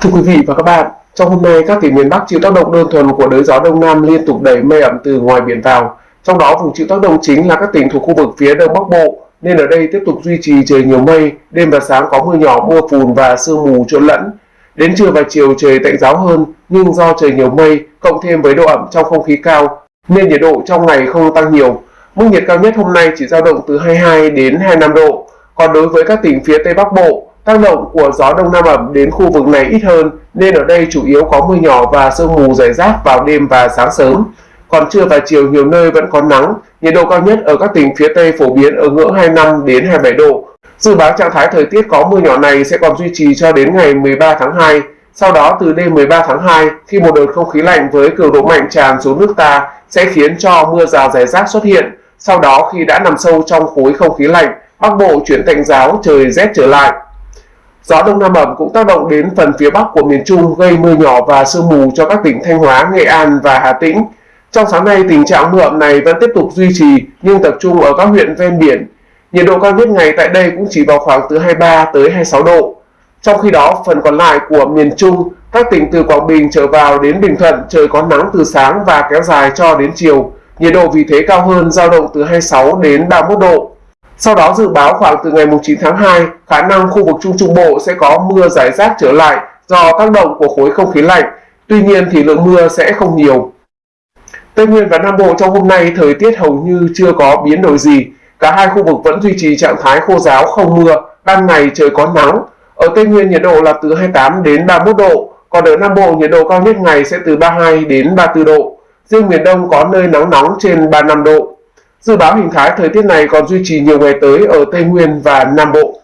Thưa quý vị và các bạn, trong hôm nay các tỉnh miền Bắc chịu tác động đơn thuần của đới gió đông nam liên tục đẩy mây ẩm từ ngoài biển vào. Trong đó vùng chịu tác động chính là các tỉnh thuộc khu vực phía đông bắc bộ, nên ở đây tiếp tục duy trì trời nhiều mây, đêm và sáng có mưa nhỏ, mưa phùn và sương mù trộn lẫn. Đến trưa và chiều trời tạnh giáo hơn, nhưng do trời nhiều mây cộng thêm với độ ẩm trong không khí cao, nên nhiệt độ trong ngày không tăng nhiều. Mức nhiệt cao nhất hôm nay chỉ dao động từ 22 đến 25 độ. Còn đối với các tỉnh phía Tây Bắc Bộ, tác động của gió đông nam ẩm đến khu vực này ít hơn nên ở đây chủ yếu có mưa nhỏ và sương mù rải rác vào đêm và sáng sớm. Còn trưa và chiều nhiều nơi vẫn có nắng, nhiệt độ cao nhất ở các tỉnh phía Tây phổ biến ở ngưỡng 25 đến 27 độ. Dự báo trạng thái thời tiết có mưa nhỏ này sẽ còn duy trì cho đến ngày 13 tháng 2. Sau đó từ đêm 13 tháng 2, khi một đợt không khí lạnh với cường độ mạnh tràn xuống nước ta sẽ khiến cho mưa rào rải rác xuất hiện. Sau đó khi đã nằm sâu trong khối không khí lạnh, Bắc Bộ chuyển tạnh giáo trời rét trở lại. Gió đông nam ẩm cũng tác động đến phần phía bắc của miền Trung gây mưa nhỏ và sương mù cho các tỉnh Thanh Hóa, Nghệ An và Hà Tĩnh. Trong sáng nay, tình trạng mưa ẩm này vẫn tiếp tục duy trì nhưng tập trung ở các huyện ven biển. Nhiệt độ cao nhất ngày tại đây cũng chỉ vào khoảng từ 23 tới 26 độ. Trong khi đó, phần còn lại của miền Trung, các tỉnh từ Quảng Bình trở vào đến Bình Thuận trời có nắng từ sáng và kéo dài cho đến chiều. Nhiệt độ vì thế cao hơn, dao động từ 26 đến 31 độ. Sau đó dự báo khoảng từ ngày 9 tháng 2, khả năng khu vực Trung Trung Bộ sẽ có mưa rải rác trở lại do tác động của khối không khí lạnh. Tuy nhiên thì lượng mưa sẽ không nhiều. Tây Nguyên và Nam Bộ trong hôm nay thời tiết hầu như chưa có biến đổi gì. Cả hai khu vực vẫn duy trì trạng thái khô giáo không mưa, ban ngày trời có nắng. Ở Tây Nguyên nhiệt độ là từ 28 đến 31 độ, còn ở Nam Bộ nhiệt độ cao nhất ngày sẽ từ 32 đến 34 độ. Riêng miền Đông có nơi nắng nóng trên 35 độ. Dự báo hình thái thời tiết này còn duy trì nhiều ngày tới ở Tây Nguyên và Nam Bộ.